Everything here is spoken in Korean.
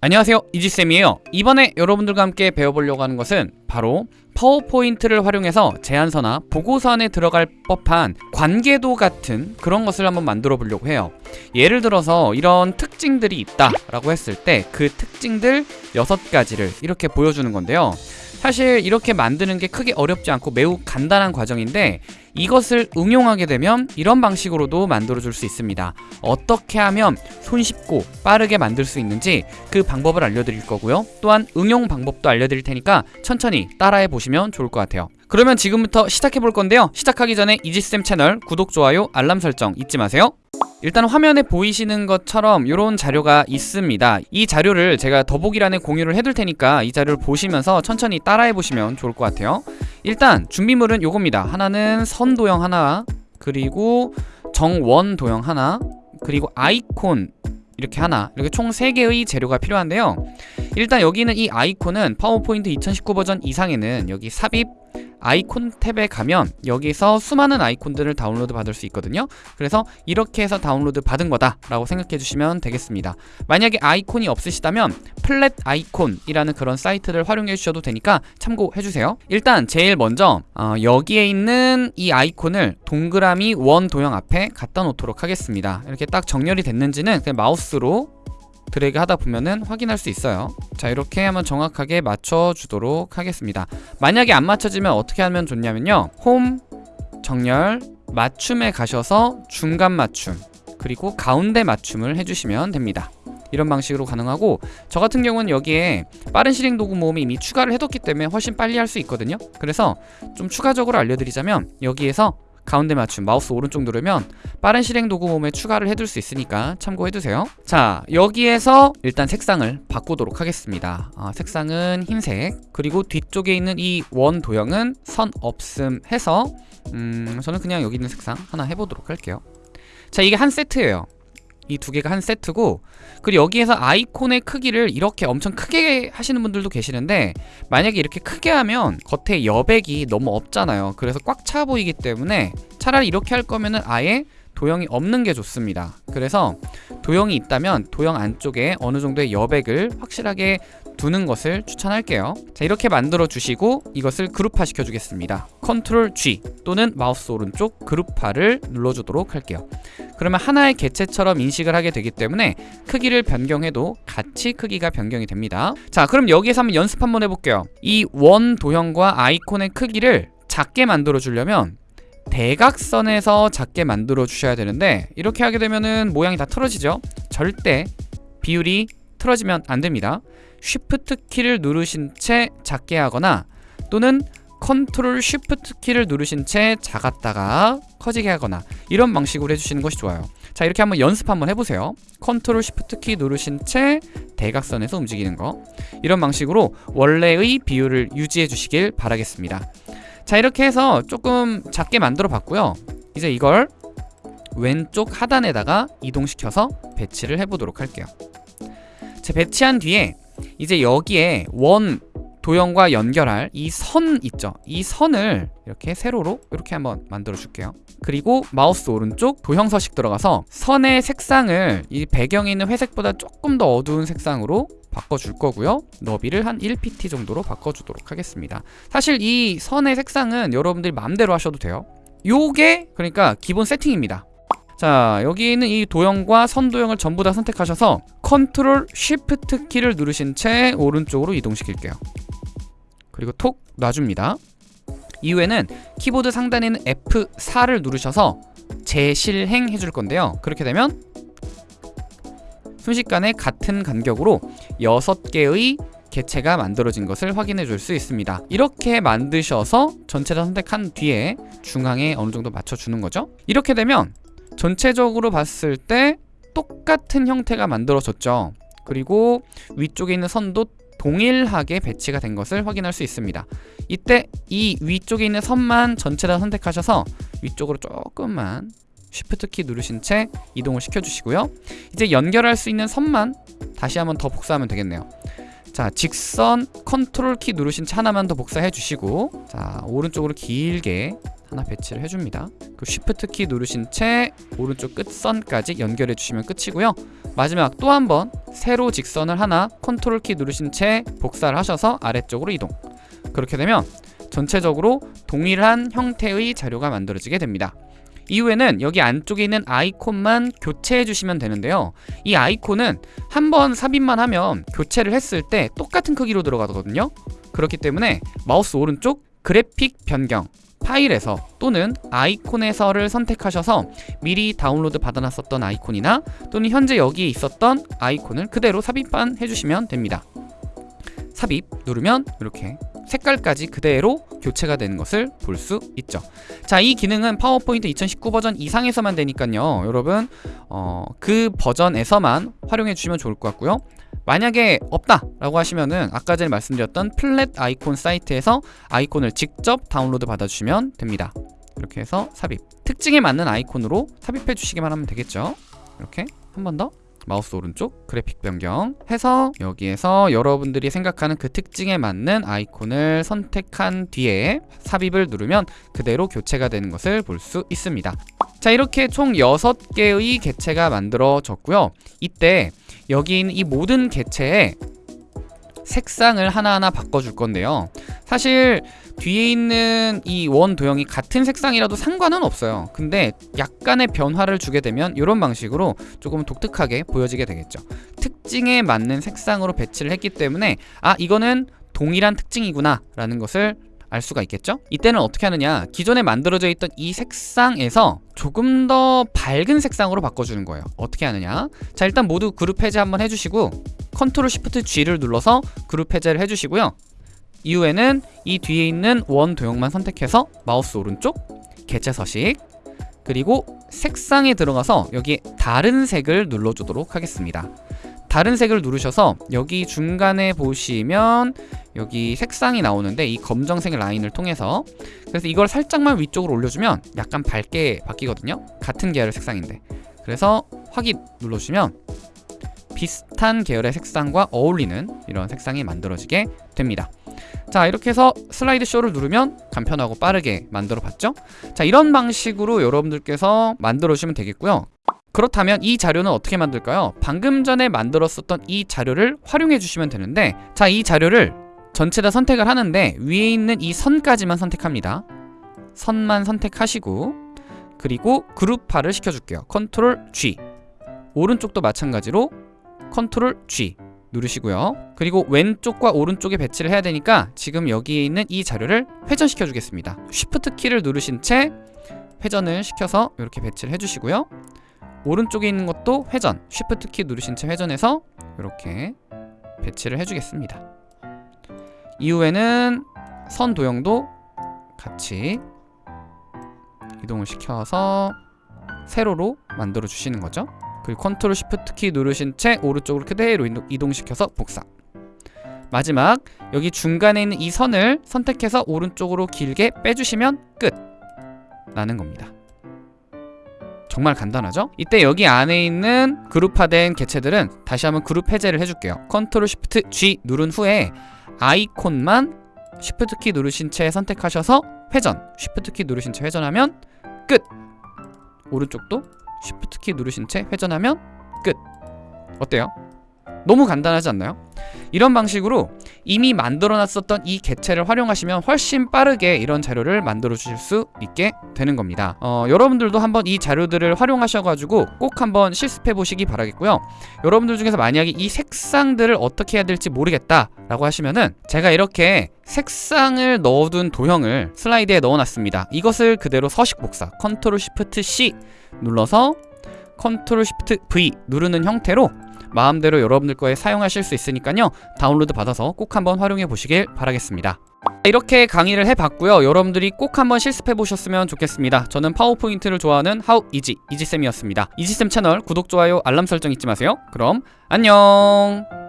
안녕하세요. 이지쌤이에요. 이번에 여러분들과 함께 배워보려고 하는 것은 바로 파워포인트를 활용해서 제안서나 보고서 안에 들어갈 법한 관계도 같은 그런 것을 한번 만들어 보려고 해요. 예를 들어서 이런 특징들이 있다 라고 했을 때 그 특징들 6가지를 이렇게 보여주는 건데요. 사실 이렇게 만드는 게 크게 어렵지 않고 매우 간단한 과정인데 이것을 응용하게 되면 이런 방식으로도 만들어 줄 수 있습니다. 어떻게 하면 손쉽고 빠르게 만들 수 있는지 그 방법을 알려드릴 거고요. 또한 응용 방법도 알려드릴 테니까 천천히 따라해 보시면 좋을 것 같아요. 그러면 지금부터 시작해 볼 건데요. 시작하기 전에 이지쌤 채널 구독, 좋아요, 알람 설정 잊지 마세요. 일단 화면에 보이시는 것처럼 이런 자료가 있습니다. 이 자료를 제가 더보기란에 공유를 해둘 테니까 이 자료를 보시면서 천천히 따라해 보시면 좋을 것 같아요. 일단 준비물은 요겁니다. 하나는 선 도형 하나 그리고 정원 도형 하나 그리고 아이콘 이렇게 하나 이렇게 총 3개의 재료가 필요한데요 일단 여기는 이 아이콘은 파워포인트 2019 버전 이상에는 여기 삽입 아이콘 탭에 가면 여기서 수많은 아이콘들을 다운로드 받을 수 있거든요. 그래서 이렇게 해서 다운로드 받은 거다 라고 생각해 주시면 되겠습니다. 만약에 아이콘이 없으시다면 Flaticon이라는 그런 사이트를 활용해 주셔도 되니까 참고해 주세요. 일단 제일 먼저 어, 여기에 있는 이 아이콘을 동그라미 원 도형 앞에 갖다 놓도록 하겠습니다. 이렇게 딱 정렬이 됐는지는 그냥 마우스로 드래그 하다 보면은 확인할 수 있어요. 자 이렇게 하면 정확하게 맞춰주도록 하겠습니다. 만약에 안 맞춰지면 어떻게 하면 좋냐면요. 홈 정렬 맞춤에 가셔서 중간 맞춤 그리고 가운데 맞춤을 해주시면 됩니다. 이런 방식으로 가능하고 저 같은 경우는 여기에 빠른 실행 도구 모음이 이미 추가를 해뒀기 때문에 훨씬 빨리 할 수 있거든요. 그래서 좀 추가적으로 알려드리자면 여기에서 가운데 맞춤 마우스 오른쪽 누르면 빠른 실행 도구 몸에 추가를 해둘 수 있으니까 참고해두세요. 자 여기에서 일단 색상을 바꾸도록 하겠습니다. 아, 색상은 흰색. 그리고 뒤쪽에 있는 이 원 도형은 선 없음 해서 음 저는 그냥 여기 있는 색상 하나 해보도록 할게요. 자 이게 한 세트예요 이 두 개가 한 세트고 그리고 여기에서 아이콘의 크기를 이렇게 엄청 크게 하시는 분들도 계시는데 만약에 이렇게 크게 하면 겉에 여백이 너무 없잖아요. 그래서 꽉 차 보이기 때문에 차라리 이렇게 할 거면은 아예 도형이 없는 게 좋습니다. 그래서 도형이 있다면 도형 안쪽에 어느 정도의 여백을 확실하게 두는 것을 추천할게요. 자 이렇게 만들어 주시고 이것을 그룹화 시켜 주겠습니다. 컨트롤 G 또는 마우스 오른쪽 그룹화를 눌러주도록 할게요. 그러면 하나의 개체처럼 인식을 하게 되기 때문에 크기를 변경해도 같이 크기가 변경이 됩니다. 자 그럼 여기에서 한번 연습 한번 해볼게요. 이 원 도형과 아이콘의 크기를 작게 만들어 주려면 대각선에서 작게 만들어 주셔야 되는데 이렇게 하게 되면은 모양이 다 틀어지죠? 절대 비율이 틀어지면 안 됩니다 쉬프트 키를 누르신 채 작게 하거나 또는 컨트롤 쉬프트 키를 누르신 채 작았다가 커지게 하거나 이런 방식으로 해주시는 것이 좋아요. 자 이렇게 한번 연습 한번 해보세요. 컨트롤 쉬프트 키 누르신 채 대각선에서 움직이는 거. 이런 방식으로 원래의 비율을 유지해 주시길 바라겠습니다. 자 이렇게 해서 조금 작게 만들어 봤고요. 이제 이걸 왼쪽 하단에다가 이동시켜서 배치를 해보도록 할게요. 자 배치한 뒤에 이제 여기에 원 도형과 연결할 이 선 있죠? 이 선을 이렇게 세로로 이렇게 한번 만들어 줄게요. 그리고 마우스 오른쪽 도형 서식 들어가서 선의 색상을 이 배경에 있는 회색보다 조금 더 어두운 색상으로 바꿔줄 거고요. 너비를 한 1pt 정도로 바꿔주도록 하겠습니다. 사실 이 선의 색상은 여러분들이 마음대로 하셔도 돼요. 요게 그러니까 기본 세팅입니다 자 여기 있는 이 도형과 선도형을 전부 다 선택하셔서 컨트롤 쉬프트 키를 누르신 채 오른쪽으로 이동시킬게요. 그리고 톡 놔줍니다. 이후에는 키보드 상단에 있는 F4를 누르셔서 재실행 해줄 건데요. 그렇게 되면 순식간에 같은 간격으로 6개의 개체가 만들어진 것을 확인해 줄 수 있습니다. 이렇게 만드셔서 전체를 선택한 뒤에 중앙에 어느 정도 맞춰주는 거죠? 이렇게 되면 전체적으로 봤을 때 똑같은 형태가 만들어졌죠. 그리고 위쪽에 있는 선도 동일하게 배치가 된 것을 확인할 수 있습니다. 이때 이 위쪽에 있는 선만 전체 다 선택하셔서 위쪽으로 조금만 쉬프트 키 누르신 채 이동을 시켜주시고요. 이제 연결할 수 있는 선만 다시 한번 더 복사하면 되겠네요. 자 직선 컨트롤 키 누르신 채 하나만 더 복사해 주시고 자 오른쪽으로 길게 하나 배치를 해줍니다. 그 쉬프트 키 누르신 채 오른쪽 끝선까지 연결해 주시면 끝이고요. 마지막 또 한 번 세로 직선을 하나 컨트롤 키 누르신 채 복사를 하셔서 아래쪽으로 이동. 그렇게 되면 전체적으로 동일한 형태의 자료가 만들어지게 됩니다. 이후에는 여기 안쪽에 있는 아이콘만 교체해 주시면 되는데요. 이 아이콘은 한 번 삽입만 하면 교체를 했을 때 똑같은 크기로 들어가거든요. 그렇기 때문에 마우스 오른쪽 그래픽 변경 파일에서 또는 아이콘에서를 선택하셔서 미리 다운로드 받아놨었던 아이콘이나 또는 현재 여기에 있었던 아이콘을 그대로 삽입만 해주시면 됩니다. 삽입 누르면 이렇게 색깔까지 그대로 교체가 되는 것을 볼 수 있죠. 자, 이 기능은 파워포인트 2019 버전 이상에서만 되니까요. 여러분, 어, 그 버전에서만 활용해 주시면 좋을 것 같고요. 만약에 없다 라고 하시면은 아까 전에 말씀드렸던 Flaticon 사이트에서 아이콘을 직접 다운로드 받아주시면 됩니다. 이렇게 해서 삽입. 특징에 맞는 아이콘으로 삽입해 주시기만 하면 되겠죠. 이렇게 한 번 더. 마우스 오른쪽 그래픽 변경 해서 여기에서 여러분들이 생각하는 그 특징에 맞는 아이콘을 선택한 뒤에 삽입을 누르면 그대로 교체가 되는 것을 볼 수 있습니다. 자 이렇게 총 6개의 개체가 만들어졌고요. 이때 여기 있는 이 모든 개체에 색상을 하나하나 바꿔줄 건데요. 사실 뒤에 있는 이 원 도형이 같은 색상이라도 상관은 없어요. 근데 약간의 변화를 주게 되면 이런 방식으로 조금 독특하게 보여지게 되겠죠. 특징에 맞는 색상으로 배치를 했기 때문에 아 이거는 동일한 특징이구나 라는 것을 알 수가 있겠죠? 이때는 어떻게 하느냐. 기존에 만들어져 있던 이 색상에서 조금 더 밝은 색상으로 바꿔주는 거예요. 어떻게 하느냐. 자 일단 모두 그룹 해제 한번 해주시고 컨트롤 시프트 G를 눌러서 그룹 해제를 해주시고요. 이후에는 이 뒤에 있는 원 도형만 선택해서 마우스 오른쪽 개체 서식 그리고 색상에 들어가서 여기 다른 색을 눌러주도록 하겠습니다. 다른 색을 누르셔서 여기 중간에 보시면 여기 색상이 나오는데 이 검정색 라인을 통해서 그래서 이걸 살짝만 위쪽으로 올려주면 약간 밝게 바뀌거든요. 같은 계열의 색상인데. 그래서 확인 눌러주시면 비슷한 계열의 색상과 어울리는 이런 색상이 만들어지게 됩니다. 자 이렇게 해서 슬라이드 쇼를 누르면 간편하고 빠르게 만들어 봤죠? 자 이런 방식으로 여러분들께서 만들어 주시면 되겠고요. 그렇다면 이 자료는 어떻게 만들까요? 방금 전에 만들었었던 이 자료를 활용해 주시면 되는데 자 이 자료를 전체 다 선택을 하는데 위에 있는 이 선까지만 선택합니다. 선만 선택하시고 그리고 그룹화를 시켜줄게요. 컨트롤 G. 오른쪽도 마찬가지로 컨트롤 G 누르시고요. 그리고 왼쪽과 오른쪽에 배치를 해야 되니까 지금 여기에 있는 이 자료를 회전시켜 주겠습니다. 쉬프트 키를 누르신 채 회전을 시켜서 이렇게 배치를 해주시고요. 오른쪽에 있는 것도 회전 쉬프트 키 누르신 채 회전해서 이렇게 배치를 해주겠습니다. 이후에는 선 도형도 같이 이동을 시켜서 세로로 만들어 주시는 거죠 그리고 컨트롤 시프트 키 누르신 채 오른쪽으로 그대로 이동시켜서 복사. 마지막 여기 중간에 있는 이 선을 선택해서 오른쪽으로 길게 빼주시면 끝. 라는 겁니다. 정말 간단하죠? 이때 여기 안에 있는 그룹화된 개체들은 다시 한번 그룹 해제를 해줄게요. 컨트롤 시프트 G 누른 후에 아이콘만 시프트 키 누르신 채 선택하셔서 회전. 시프트 키 누르신 채 회전하면 끝. 오른쪽도 시프트 키 누르신 채 회전하면 끝 어때요? 너무 간단하지 않나요? 이런 방식으로 이미 만들어 놨었던 이 개체를 활용하시면 훨씬 빠르게 이런 자료를 만들어 주실 수 있게 되는 겁니다. 어, 여러분들도 한번 이 자료들을 활용하셔가지고 꼭 한번 실습해 보시기 바라겠고요. 여러분들 중에서 만약에 이 색상들을 어떻게 해야 될지 모르겠다 라고 하시면은 제가 이렇게 색상을 넣어둔 도형을 슬라이드에 넣어놨습니다. 이것을 그대로 서식 복사 컨트롤 시프트 C 눌러서 컨트롤 시프트 V 누르는 형태로 마음대로 여러분들 거에 사용하실 수 있으니까요. 다운로드 받아서 꼭 한번 활용해 보시길 바라겠습니다. 이렇게 강의를 해봤고요. 여러분들이 꼭 한번 실습해 보셨으면 좋겠습니다. 저는 파워포인트를 좋아하는 하우 이지 이지쌤이었습니다. 이지쌤 채널 구독, 좋아요, 알람 설정 잊지 마세요. 그럼 안녕